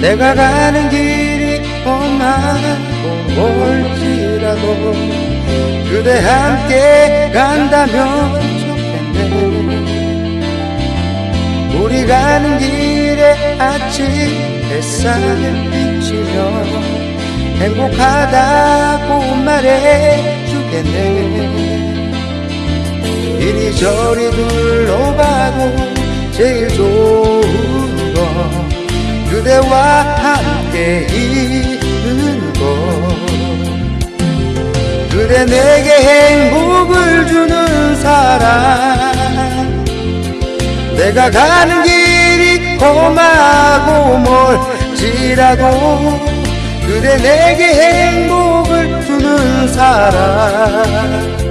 내가 가는 길이 험하고 멀지라도 그대 함께 간다면 좋겠네. 우리 가는 길에 아침 햇살 비치며 행복하다고 말해주겠네. 이리저리 둘러봐도 제일 좋은 건 그대와 함께 있는 것 그대 내게 행복을 주는 사람 내가 가는 길이 험하고 멀지라도 그대 내게 행복을 주는 사람